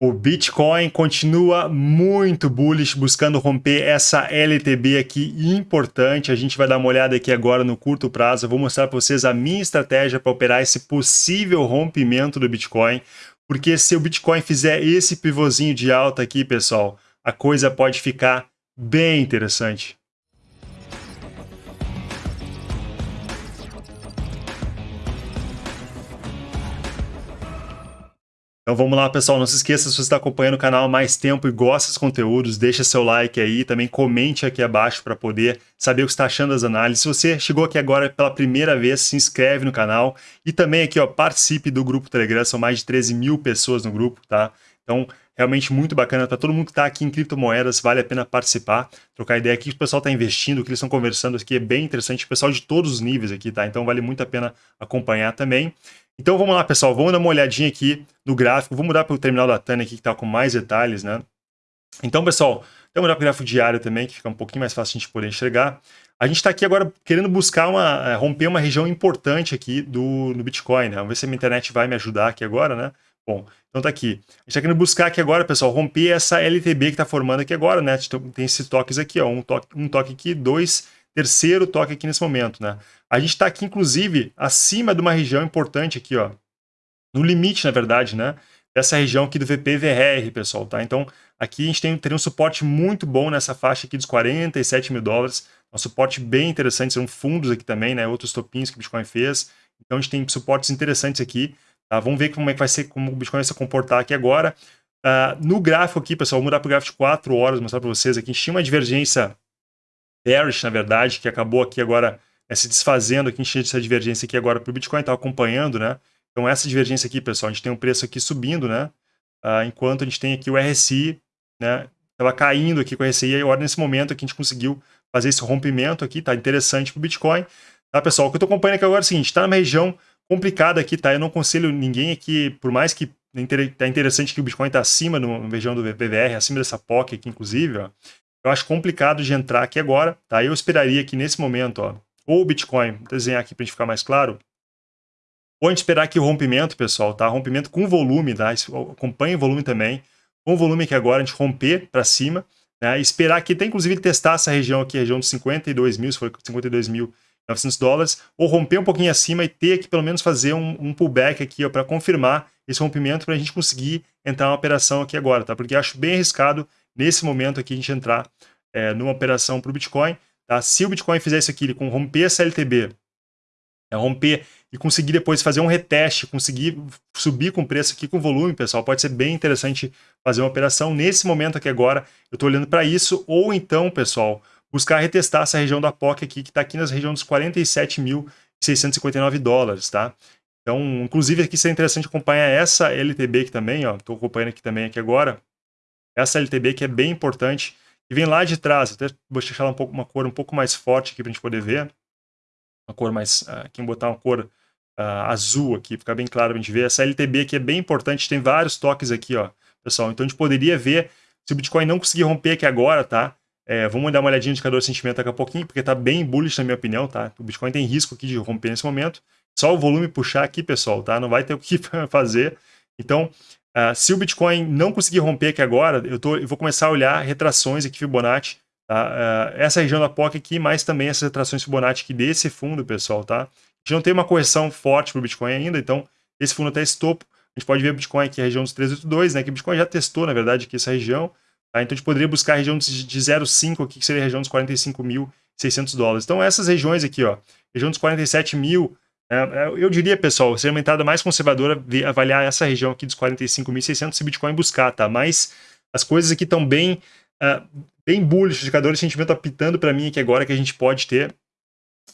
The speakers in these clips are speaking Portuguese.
O Bitcoin continua muito bullish, buscando romper essa LTB aqui importante. A gente vai dar uma olhada aqui agora no curto prazo. Eu vou mostrar para vocês a minha estratégia para operar esse possível rompimento do Bitcoin. Porque se o Bitcoin fizer esse pivôzinho de alta aqui, pessoal, a coisa pode ficar bem interessante. Então vamos lá, pessoal. Não se esqueça, se você está acompanhando o canal há mais tempo e gosta dos conteúdos, deixa seu like aí, também comente aqui abaixo para poder saber o que está achando das análises. Se você chegou aqui agora pela primeira vez, se inscreve no canal e também aqui, ó, participe do grupo Telegram, são mais de 13 mil pessoas no grupo, tá? Então, realmente muito bacana para todo mundo que está aqui em criptomoedas, vale a pena participar, trocar ideia aqui, o pessoal está investindo, o que eles estão conversando aqui é bem interessante, o pessoal de todos os níveis aqui, tá? Então vale muito a pena acompanhar também. Então vamos lá, pessoal, vamos dar uma olhadinha aqui no gráfico, vou mudar para o terminal da Tânia aqui, que está com mais detalhes, né? Então, pessoal, vamos mudar para o gráfico diário também, que fica um pouquinho mais fácil a gente poder enxergar. A gente está aqui agora querendo buscar uma, é, romper uma região importante aqui do, do Bitcoin, né? Vamos ver se a minha internet vai me ajudar aqui agora, né? Bom, então tá aqui. A gente está querendo buscar aqui agora, pessoal, romper essa LTB que está formando aqui agora, né? Tem esses toques aqui, ó, um toque, um toque aqui, dois, terceiro toque aqui nesse momento, né? A gente está aqui, inclusive, acima de uma região importante aqui, ó. No limite, na verdade, né? Dessa região aqui do VPVR, pessoal, tá? Então, aqui a gente tem, teria um suporte muito bom nessa faixa aqui dos 47 mil dólares. Um suporte bem interessante, são fundos aqui também, né? Outros topinhos que o Bitcoin fez. Então, a gente tem suportes interessantes aqui. Tá? Vamos ver como é que vai ser, como o Bitcoin vai se comportar aqui agora. Uh, no gráfico aqui, pessoal, vou mudar para o gráfico de 4 horas, mostrar para vocês aqui. A gente tinha uma divergência bearish, na verdade, que acabou aqui agora é, se desfazendo aqui, tinha essa divergência aqui agora para o Bitcoin, está acompanhando, né? Então essa divergência aqui, pessoal, a gente tem um preço aqui subindo, né? Uh, enquanto a gente tem aqui o RSI, né? Estava caindo aqui com o RSI, e agora nesse momento aqui a gente conseguiu fazer esse rompimento aqui, tá interessante para o Bitcoin. Tá, pessoal? O que eu estou acompanhando aqui agora é o seguinte, está numa região complicada aqui, tá? Eu não aconselho ninguém aqui, por mais que é interessante que o Bitcoin está acima na região do VPVR, acima dessa POC aqui, inclusive, ó. Eu acho complicado de entrar aqui agora, tá? Eu esperaria que nesse momento, ó, ou o Bitcoin, desenhar aqui para a gente ficar mais claro, gente esperar aqui o rompimento, pessoal, tá? Rompimento com volume, tá? Acompanhe o volume também. Com o volume aqui agora, a gente romper para cima, né? esperar aqui, até inclusive testar essa região aqui, região dos 52 mil, se for 52.900 dólares, ou romper um pouquinho acima e ter que pelo menos fazer um, um pullback aqui para confirmar esse rompimento para a gente conseguir entrar numa operação aqui agora, tá? Porque acho bem arriscado nesse momento aqui a gente entrar é, numa operação para o Bitcoin. Tá? Se o Bitcoin fizer isso aqui, ele romper essa LTB, é, romper e conseguir depois fazer um reteste, conseguir subir com preço aqui com volume, pessoal, pode ser bem interessante fazer uma operação. Nesse momento aqui agora, eu estou olhando para isso, ou então, pessoal, buscar retestar essa região da POC aqui, que está aqui nas regiões dos 47.659 dólares, tá? Então, inclusive aqui seria interessante acompanhar essa LTB aqui também, ó, estou acompanhando aqui também aqui agora, essa LTB que é bem importante, e vem lá de trás, até vou deixar um pouco, uma cor um pouco mais forte aqui para a gente poder ver, uma cor mais, uh, vou botar uma cor uh, azul aqui, ficar bem claro para a gente ver, essa LTB aqui é bem importante, tem vários toques aqui, ó, pessoal, então a gente poderia ver, se o Bitcoin não conseguir romper aqui agora, tá, é, vamos dar uma olhadinha no indicador de sentimento daqui a pouquinho, porque está bem bullish na minha opinião, tá? O Bitcoin tem risco aqui de romper nesse momento. Só o volume puxar aqui, pessoal, tá? Não vai ter o que fazer. Então, Uh, se o Bitcoin não conseguir romper aqui agora, eu, tô, eu vou começar a olhar retrações aqui Fibonacci, tá? Uh, essa região da POC aqui, mas também essas retrações Fibonacci aqui desse fundo, pessoal, tá? A gente não tem uma correção forte para o Bitcoin ainda, então esse fundo até esse topo, a gente pode ver o Bitcoin aqui, a região dos 382, né? Que o Bitcoin já testou, na verdade, aqui essa região, tá? Então a gente poderia buscar a região de, de 0,5 aqui, que seria a região dos 45.600 dólares. Então essas regiões aqui, ó, região dos 47 mil, eu diria, pessoal, seria uma entrada mais conservadora avaliar essa região aqui dos 45.600 se Bitcoin buscar, tá? Mas as coisas aqui estão bem, uh, bem bullish, os indicadores de sentimento apitando para mim aqui agora que a gente pode ter.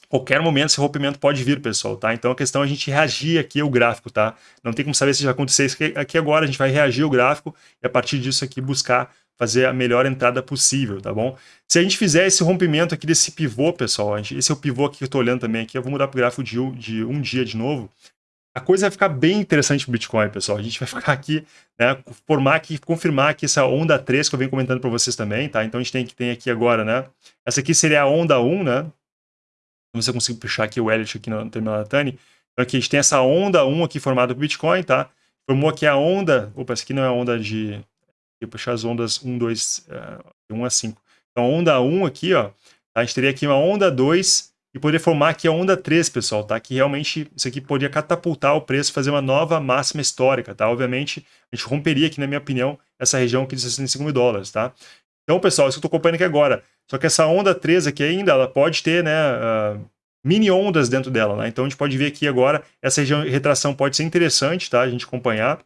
Qualquer momento esse rompimento pode vir, pessoal, tá? Então a questão é a gente reagir aqui ao gráfico, tá? Não tem como saber se já aconteceu isso aqui agora, a gente vai reagir ao gráfico e a partir disso aqui buscar fazer a melhor entrada possível, tá bom? Se a gente fizer esse rompimento aqui desse pivô, pessoal, esse é o pivô aqui que eu estou olhando também aqui, eu vou mudar para o gráfico de um, de um dia de novo, a coisa vai ficar bem interessante para o Bitcoin, pessoal. A gente vai ficar aqui, né, formar aqui, confirmar aqui essa onda 3 que eu venho comentando para vocês também, tá? Então a gente tem que tem aqui agora, né? Essa aqui seria a onda 1, né? Vamos ver se eu consigo puxar aqui o Elliott aqui no terminal da Tani. Então aqui a gente tem essa onda 1 aqui formada para o Bitcoin, tá? formou aqui a onda, opa, essa aqui não é a onda de, vou puxar as ondas 1, 2, uh, 1 a 5. Então, onda 1 aqui, ó, tá? a gente teria aqui uma onda 2 e poder formar aqui a onda 3, pessoal, tá? Que realmente isso aqui poderia catapultar o preço, fazer uma nova máxima histórica, tá? Obviamente, a gente romperia aqui, na minha opinião, essa região aqui de 65 mil dólares, tá? Então, pessoal, isso que eu estou acompanhando aqui agora. Só que essa onda 3 aqui ainda, ela pode ter, né, uh, mini ondas dentro dela, né? Então, a gente pode ver aqui agora, essa região de retração pode ser interessante, tá? A gente acompanhar.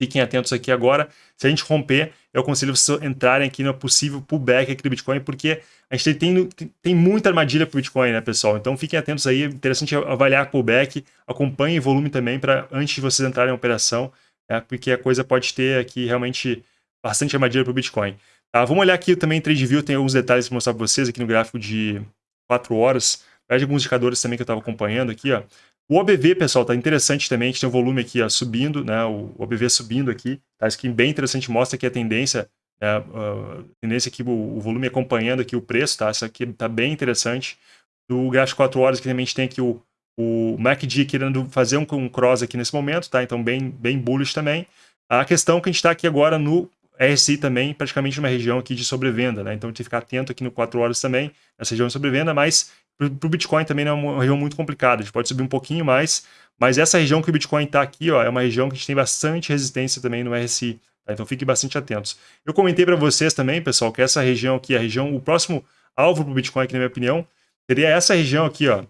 Fiquem atentos aqui agora. Se a gente romper, eu aconselho vocês entrarem aqui no possível pullback aqui do Bitcoin, porque a gente tem, tem muita armadilha para o Bitcoin, né, pessoal? Então fiquem atentos aí, interessante avaliar pullback, acompanhem volume também para antes de vocês entrarem em operação, né, porque a coisa pode ter aqui realmente bastante armadilha para o Bitcoin. Tá, vamos olhar aqui também em TradeView, tem alguns detalhes para mostrar para vocês aqui no gráfico de 4 horas, de alguns indicadores também que eu estava acompanhando aqui, ó. O OBV, pessoal, tá interessante também, a gente tem o volume aqui ó, subindo, né, o OBV subindo aqui, tá? Isso aqui bem interessante, mostra que a tendência, né, a tendência aqui, o, o, volume acompanhando aqui o preço, tá? Isso aqui tá bem interessante. No gráfico 4 horas, que também a gente tem aqui o, o MACD querendo fazer um, um cross aqui nesse momento, tá? Então bem, bem bullish também. A questão que a gente está aqui agora no RSI também, praticamente numa região aqui de sobrevenda, né? Então tem que ficar atento aqui no 4 horas também, nessa região de sobrevenda, mas para o Bitcoin também é uma região muito complicada, a gente pode subir um pouquinho mais, mas essa região que o Bitcoin está aqui, ó, é uma região que a gente tem bastante resistência também no RSI, tá? então fiquem bastante atentos. Eu comentei para vocês também, pessoal, que essa região aqui, a região, o próximo alvo para o Bitcoin, aqui, na minha opinião, seria essa região aqui, ó,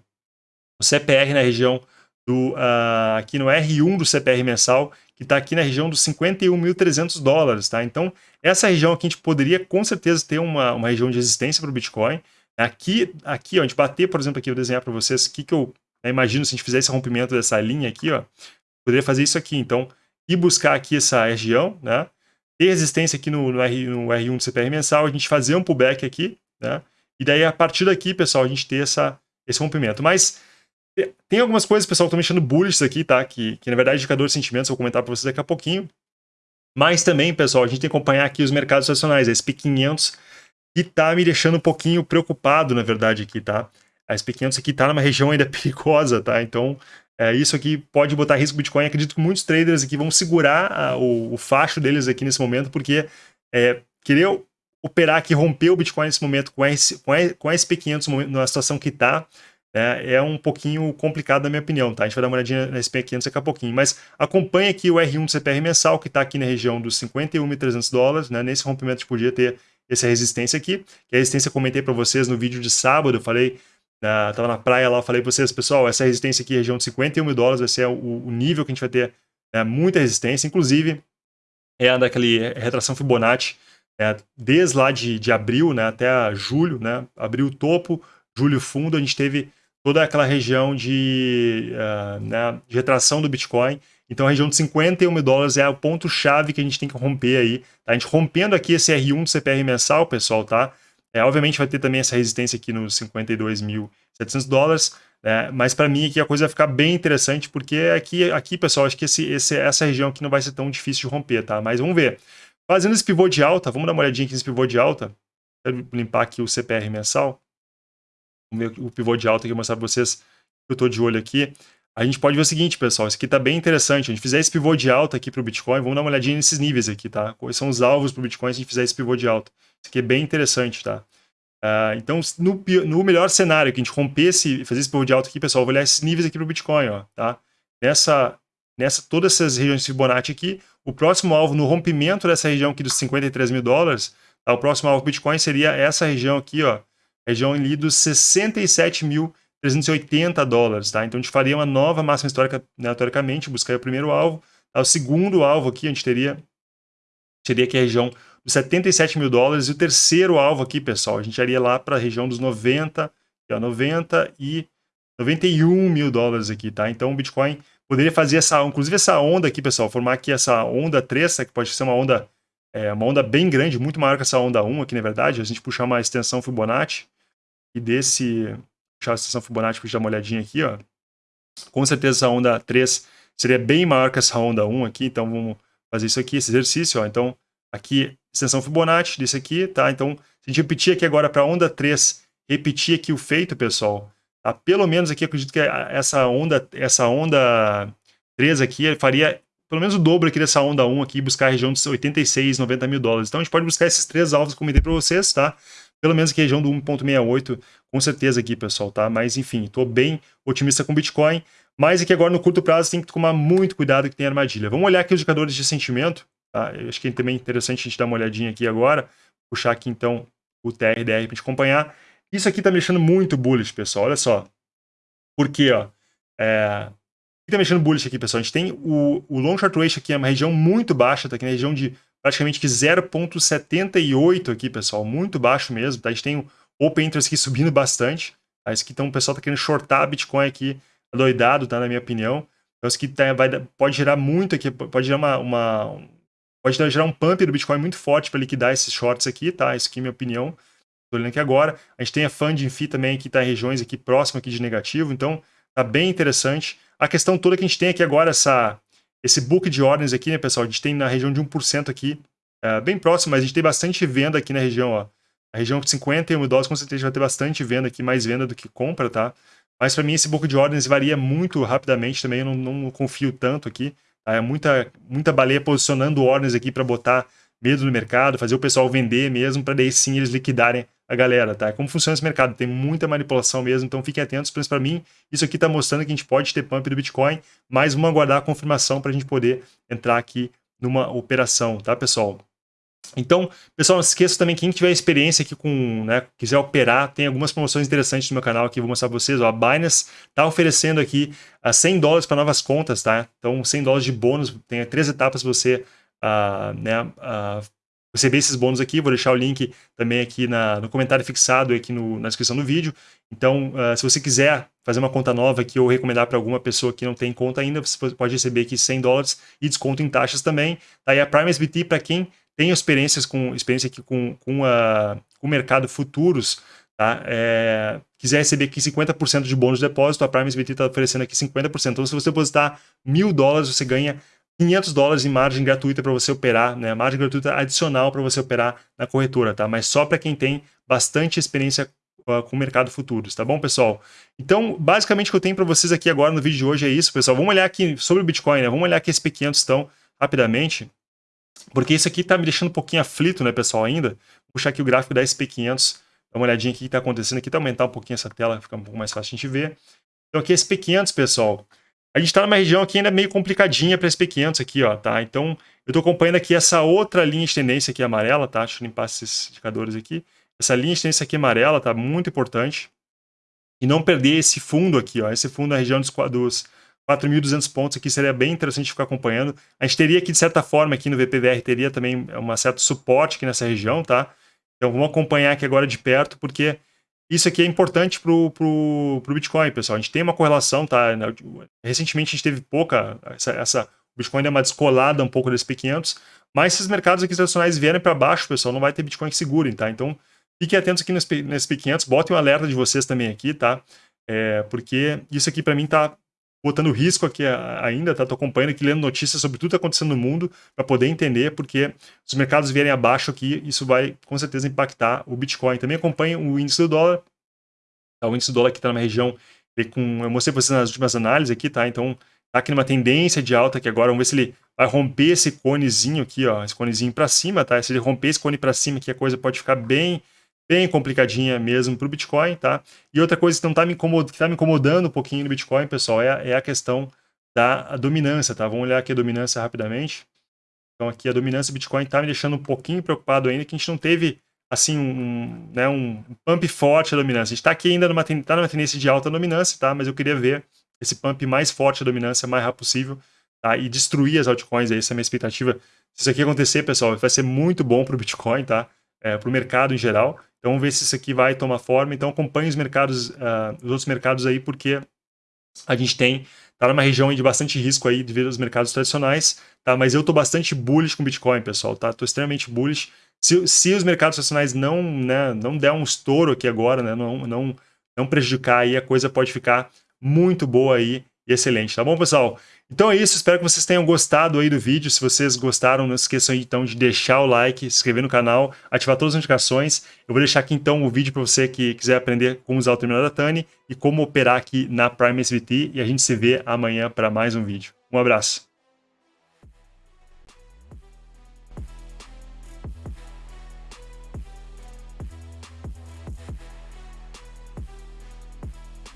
o CPR na região do, uh, aqui no R1 do CPR mensal, que está aqui na região dos 51.300 dólares, tá? Então, essa região aqui a gente poderia com certeza ter uma, uma região de resistência para o Bitcoin, Aqui, aqui ó, a gente bater, por exemplo, aqui, eu desenhar para vocês o que, que eu né, imagino se a gente fizer esse rompimento dessa linha aqui, ó, poderia fazer isso aqui. Então, ir buscar aqui essa região, né? Ter resistência aqui no, no, R, no R1 do CPR mensal, a gente fazer um pullback aqui, né? E daí, a partir daqui, pessoal, a gente ter essa, esse rompimento. Mas tem algumas coisas, pessoal, que estão mexendo bullish aqui, tá? Que, que na verdade, indicador de sentimentos, eu vou comentar para vocês daqui a pouquinho. Mas também, pessoal, a gente tem que acompanhar aqui os mercados nacionais, a SP500 e tá me deixando um pouquinho preocupado, na verdade, aqui, tá? A SP500 aqui tá numa região ainda perigosa, tá? Então, é, isso aqui pode botar risco Bitcoin. Acredito que muitos traders aqui vão segurar a, o, o, facho deles aqui nesse momento, porque é, querer operar aqui, romper o Bitcoin nesse momento com a, com a, com a SP500 na situação que tá, é, é, um pouquinho complicado na minha opinião, tá? A gente vai dar uma olhadinha na SP500 daqui a pouquinho, mas acompanhe aqui o R1 do CPR mensal, que está aqui na região dos 51.300 dólares, né? Nesse rompimento a gente podia ter essa resistência aqui, que a resistência eu comentei para vocês no vídeo de sábado, eu falei, na, tava na praia lá, eu falei para vocês, pessoal, essa resistência aqui, região de 51 mil dólares, vai ser o, o nível que a gente vai ter né, muita resistência, inclusive é a daquele retração Fibonacci, é, desde lá de, de abril né, até julho, né, abril topo, julho fundo, a gente teve toda aquela região de, uh, né, de retração do Bitcoin, então a região de 51 mil dólares é o ponto-chave que a gente tem que romper aí. Tá? A gente rompendo aqui esse R1 do CPR mensal, pessoal, tá? É, obviamente vai ter também essa resistência aqui nos 52.700 dólares, né? mas para mim aqui a coisa vai ficar bem interessante, porque aqui, aqui pessoal, acho que esse, esse, essa região aqui não vai ser tão difícil de romper, tá? Mas vamos ver. Fazendo esse pivô de alta, vamos dar uma olhadinha aqui nesse pivô de alta. Quero limpar aqui o CPR mensal. O pivô de alta que eu mostrar para vocês que eu estou de olho aqui a gente pode ver o seguinte, pessoal, isso aqui está bem interessante. A gente fizer esse pivô de alta aqui para o Bitcoin, vamos dar uma olhadinha nesses níveis aqui, tá? Quais são os alvos para o Bitcoin se a gente fizer esse pivô de alta. Isso aqui é bem interessante, tá? Uh, então, no, no, melhor cenário, que a gente rompesse, fazer esse pivô de alta aqui, pessoal, vou olhar esses níveis aqui para o Bitcoin, ó, tá? Nessa, nessa, todas essas regiões de Fibonacci aqui, o próximo alvo no rompimento dessa região aqui dos 53 mil dólares, tá? o próximo alvo do Bitcoin seria essa região aqui, ó, região ali dos 67 mil 380 dólares, tá? Então a gente faria uma nova máxima histórica, né, teoricamente, buscaria o primeiro alvo. Tá? O segundo alvo aqui, a gente teria, seria aqui a região dos 77 mil dólares. E o terceiro alvo aqui, pessoal, a gente iria lá para a região dos 90, ó, 90 e 91 mil dólares aqui, tá? Então o Bitcoin poderia fazer essa, inclusive essa onda aqui, pessoal, formar aqui essa onda 3, que pode ser uma onda, é, uma onda bem grande, muito maior que essa onda 1 aqui, na verdade. A gente puxar uma extensão Fibonacci e desse puxar a extensão Fibonacci para dar uma olhadinha aqui, ó. Com certeza essa onda 3 seria bem maior que essa onda 1 aqui, então vamos fazer isso aqui, esse exercício, ó. Então, aqui, extensão Fibonacci desse aqui, tá? Então, se a gente repetir aqui agora para a onda 3, repetir aqui o feito, pessoal, tá? Pelo menos aqui, acredito que essa onda, essa onda 3 aqui faria pelo menos o dobro aqui dessa onda 1 aqui, buscar a região dos 86, 90 mil dólares. Então a gente pode buscar esses três alvos que eu comentei para vocês, tá? Pelo menos aqui a região do 1.68, com certeza aqui, pessoal, tá? Mas enfim, estou bem otimista com o Bitcoin. Mas aqui agora no curto prazo tem que tomar muito cuidado que tem armadilha. Vamos olhar aqui os indicadores de sentimento, tá? Eu acho que é também interessante a gente dar uma olhadinha aqui agora. Puxar aqui então o TRDR para a gente acompanhar. Isso aqui está me deixando muito bullish, pessoal. Olha só. Por quê, ó? É... Que está mexendo bullish aqui, pessoal? A gente tem o, o long short ratio aqui, é uma região muito baixa, tá aqui na região de praticamente 0.78 aqui, pessoal. Muito baixo mesmo, tá? A gente tem o open interest aqui subindo bastante. Tá? Isso aqui, então, o pessoal está querendo shortar Bitcoin aqui, doidado, tá? Na minha opinião. Então, isso aqui tá, vai, pode gerar muito aqui, pode gerar uma, uma pode gerar um pump do Bitcoin muito forte para liquidar esses shorts aqui, tá? Isso aqui é minha opinião. Estou olhando aqui agora. A gente tem a funding fee também que está em regiões aqui próximas aqui de negativo, então tá bem interessante. A questão toda que a gente tem aqui agora, essa, esse book de ordens aqui, né, pessoal? A gente tem na região de 1% aqui, é, bem próximo, mas a gente tem bastante venda aqui na região, ó. A região de 51 mil dólares, com certeza vai ter bastante venda aqui, mais venda do que compra, tá? Mas para mim esse book de ordens varia muito rapidamente também, eu não, não confio tanto aqui. Tá? É muita, muita baleia posicionando ordens aqui para botar medo no mercado, fazer o pessoal vender mesmo, para daí sim eles liquidarem a galera, tá? Como funciona esse mercado? Tem muita manipulação mesmo, então fiquem atentos, para mim, isso aqui está mostrando que a gente pode ter pump do Bitcoin, mas vamos aguardar a confirmação para a gente poder entrar aqui numa operação, tá, pessoal? Então, pessoal, não se esqueça também, quem tiver experiência aqui com, né, quiser operar, tem algumas promoções interessantes no meu canal aqui, vou mostrar para vocês. Ó, a Binance está oferecendo aqui a 100 dólares para novas contas, tá? Então, 100 dólares de bônus, tem três etapas você uh, né, uh, receber esses bônus aqui. Vou deixar o link também aqui na, no comentário fixado aqui no, na descrição do vídeo. Então, uh, se você quiser fazer uma conta nova aqui ou recomendar para alguma pessoa que não tem conta ainda, você pode receber aqui 100 dólares e desconto em taxas também. Tá aí a Prime SBT para quem tem experiências com experiência aqui com, com, a, com o mercado futuros, tá? É, quiser receber aqui 50% de bônus de depósito, a Prime SBT está oferecendo aqui 50%. Então, se você depositar mil dólares, você ganha 500 dólares em margem gratuita para você operar, né? Margem gratuita adicional para você operar na corretora, tá? Mas só para quem tem bastante experiência uh, com o mercado futuros, tá bom, pessoal? Então, basicamente o que eu tenho para vocês aqui agora no vídeo de hoje é isso, pessoal. Vamos olhar aqui sobre o Bitcoin, né? Vamos olhar aqui esse P500 então, rapidamente, porque isso aqui tá me deixando um pouquinho aflito, né, pessoal, ainda. Vou puxar aqui o gráfico da SP500, dá uma olhadinha aqui o que está acontecendo aqui, tá aumentar um pouquinho essa tela, fica um pouco mais fácil a gente ver. Então aqui é SP500, pessoal. A gente está numa região aqui ainda meio complicadinha para SP500 aqui, ó, tá? Então, eu estou acompanhando aqui essa outra linha de tendência aqui amarela, tá? Deixa eu limpar esses indicadores aqui. Essa linha de tendência aqui amarela tá muito importante. E não perder esse fundo aqui, ó. Esse fundo na região dos, dos 4.200 pontos aqui seria bem interessante ficar acompanhando. A gente teria aqui, de certa forma, aqui no VPVR, teria também uma certo suporte aqui nessa região, tá? Então, vamos acompanhar aqui agora de perto, porque isso aqui é importante para o Bitcoin, pessoal. A gente tem uma correlação, tá? Recentemente a gente teve pouca, essa, essa o Bitcoin deu uma descolada um pouco desse P500, mas se os mercados aqui tradicionais vierem para baixo, pessoal, não vai ter Bitcoin que segurem, tá? Então, fiquem atentos aqui nesse, nesse P500, botem um alerta de vocês também aqui, tá? É, porque isso aqui para mim tá botando risco aqui ainda, tá? Tô acompanhando aqui, lendo notícias sobre tudo que tá acontecendo no mundo para poder entender, porque se os mercados vierem abaixo aqui, isso vai com certeza impactar o Bitcoin. Também acompanha o índice do dólar, tá? o índice do dólar aqui está numa região, com, eu mostrei para vocês nas últimas análises aqui, tá? Então tá aqui numa tendência de alta aqui agora, vamos ver se ele vai romper esse conezinho aqui, ó, esse conezinho para cima, tá? Se ele romper esse cone para cima aqui, a coisa pode ficar bem bem complicadinha mesmo para o Bitcoin, tá? E outra coisa que não tá me incomodando, que tá me incomodando um pouquinho no Bitcoin, pessoal, é, é a questão da dominância, tá? Vamos olhar aqui a dominância rapidamente. Então aqui a dominância do Bitcoin está me deixando um pouquinho preocupado ainda, que a gente não teve assim um, né, um pump forte da dominância. A gente está aqui ainda numa, tá numa tendência de alta dominância, tá? Mas eu queria ver esse pump mais forte da dominância mais rápido possível, tá? E destruir as altcoins, essa é a minha expectativa. Se isso aqui acontecer, pessoal, vai ser muito bom para o Bitcoin, tá? É, para o mercado em geral. Então vamos ver se isso aqui vai tomar forma. Então acompanhe os mercados, uh, os outros mercados aí, porque a gente tem, tá numa região de bastante risco aí devido aos mercados tradicionais, tá? Mas eu tô bastante bullish com Bitcoin, pessoal, tá? Tô extremamente bullish. Se, se os mercados tradicionais não, né, não der um estouro aqui agora, né, não, não, não prejudicar aí, a coisa pode ficar muito boa aí excelente, tá bom, pessoal? Então é isso, espero que vocês tenham gostado aí do vídeo. Se vocês gostaram, não esqueçam então de deixar o like, se inscrever no canal, ativar todas as notificações. Eu vou deixar aqui então o vídeo para você que quiser aprender como usar o terminal da Tani e como operar aqui na Prime SVT. E a gente se vê amanhã para mais um vídeo. Um abraço.